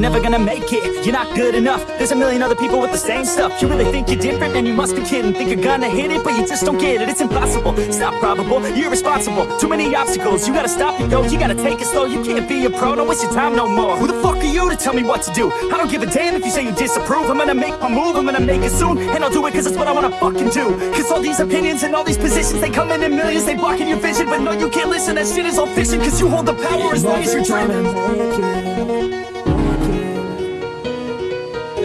you're never gonna make it. You're not good enough, there's a million other people with the same stuff. You really think you're different? Man, you must be kidding. Think you're gonna hit it, but you just don't get it. It's impossible, it's not probable, you're irresponsible. Too many obstacles, you gotta stop it, yo You gotta take it slow, you can't be a pro. Don't waste your time no more. Who the fuck are you to tell me what to do? I don't give a damn if you say you disapprove. I'm gonna make my move, I'm gonna make it soon. And I'll do it cause it's what I wanna fucking do. Cause all these opinions and all these positions They come in in millions, they blocking your vision. But no, you can't listen, that shit is all fiction Cause you hold the power as long as you're dreaming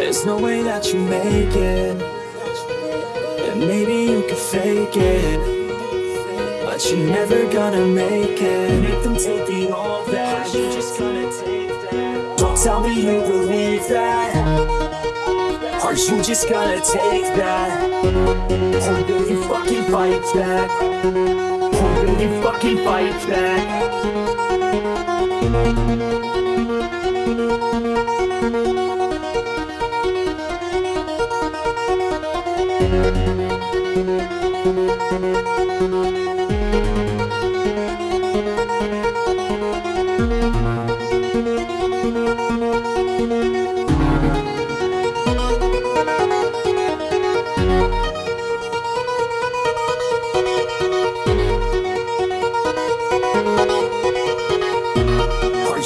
There's no way that you make it. And maybe you can fake it. But you're never gonna make it. Make them take the all back. You just gonna take that. Don't tell me you believe that. Are you just gonna take that? Or will you fucking fight back? Or will you fucking fight back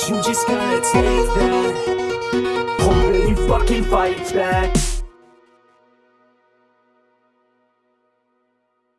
you just gonna take that? Or you fucking fight back?